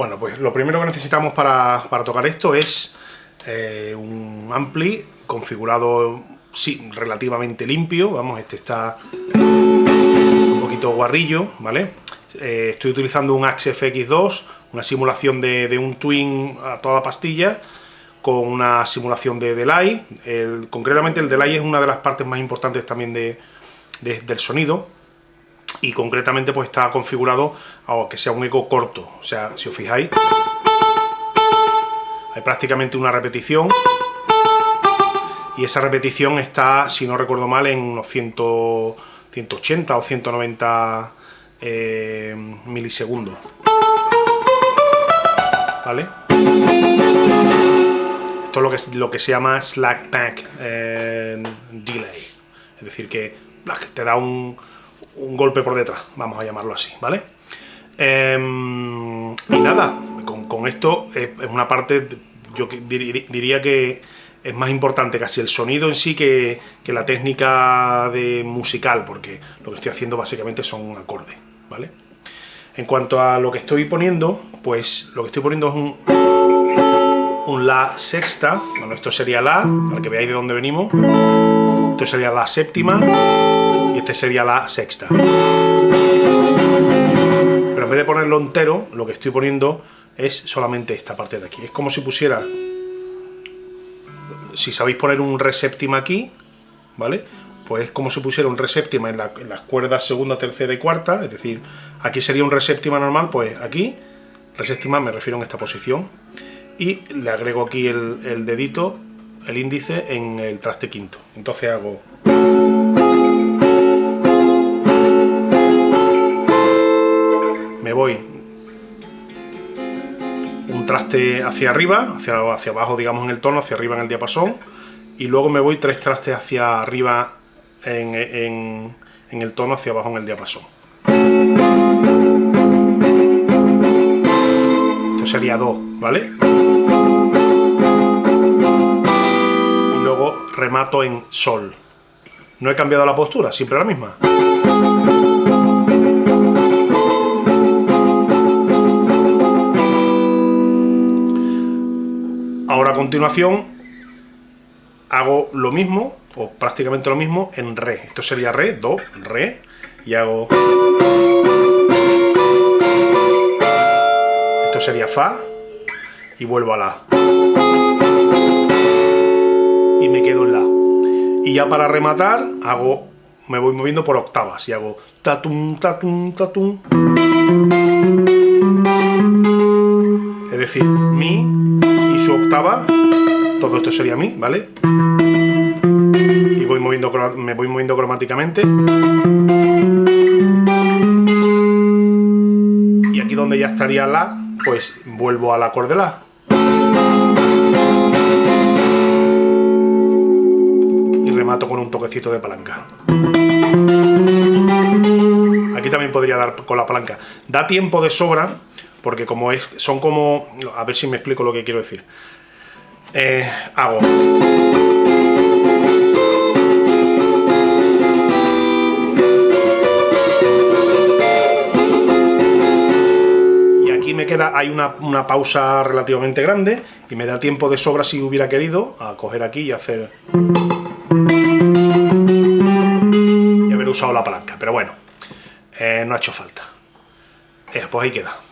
Bueno, pues lo primero que necesitamos para, tocar esto es eh, un ampli configurado sí, relativamente limpio, vamos, este está un poquito guarrillo, ¿vale? Eh, estoy utilizando un Axe FX2, una simulación de, un Twin a toda pastilla, con una simulación de delay, concretamente el delay es una de las partes más importantes también del sonido, y concretamente pues está configurado a que sea un eco corto, o sea, si os fijáis, hay prácticamente una repetición, y esa repetición está, si no recuerdo mal, en unos 180 o 190 eh, milisegundos. ¿Vale? Esto es lo que, lo que se llama slack back eh, delay. Es decir, que te da un, un, golpe por detrás, vamos a llamarlo así, ¿vale? Em, y nada, con, esto es, una parte, yo diría que es más importante casi el sonido en sí que, la técnica de musical, porque lo que estoy haciendo básicamente son acordes, ¿vale? En cuanto a lo que estoy poniendo, pues lo que estoy poniendo es un, un La sexta, bueno, esto sería La, para que veáis de dónde venimos, esto sería La séptima, y este sería La sexta. Pero en vez de ponerlo entero, lo que estoy poniendo es solamente esta parte de aquí. Es como si pusiera si sabéis poner un re séptima aquí, ¿vale? Pues es como si pusiera un re séptima en, las cuerdas segunda, tercera y cuarta, es decir, aquí sería un re séptima normal, pues aquí, re séptima me refiero en esta posición, y le agrego aquí el, dedito, el índice, en el traste quinto. Entonces hago... Me voy traste hacia arriba, hacia, hacia abajo digamos en el tono, hacia arriba en el diapasón, y luego me voy tres trastes hacia arriba en, el tono, hacia abajo en el diapasón. Esto sería do, ¿vale? Y luego remato en sol. No he cambiado la postura, siempre la misma. Ahora a continuación hago lo mismo, o prácticamente lo mismo, en re. Esto sería re, do, re, y hago... Esto sería fa, y vuelvo a la. Y me quedo en la. Y ya para rematar, hago, me voy moviendo por octavas, y hago tatum, tatum, tatum. Es decir, mi, su octava, todo esto sería mi, ¿vale? Y voy moviendo, me voy moviendo cromáticamente. Y aquí donde ya estaría la, pues vuelvo al acorde la. Y remato con un toquecito de palanca. Aquí también podría dar con la palanca. Da tiempo de sobra porque como es, son como, a ver si me explico lo que quiero decir. Eh, hago. Y aquí me queda, hay una, una pausa relativamente grande y me da tiempo de sobra si hubiera querido a coger aquí y hacer... Y haber usado la palanca, pero bueno, eh, no ha hecho falta. Eh, pues ahí queda.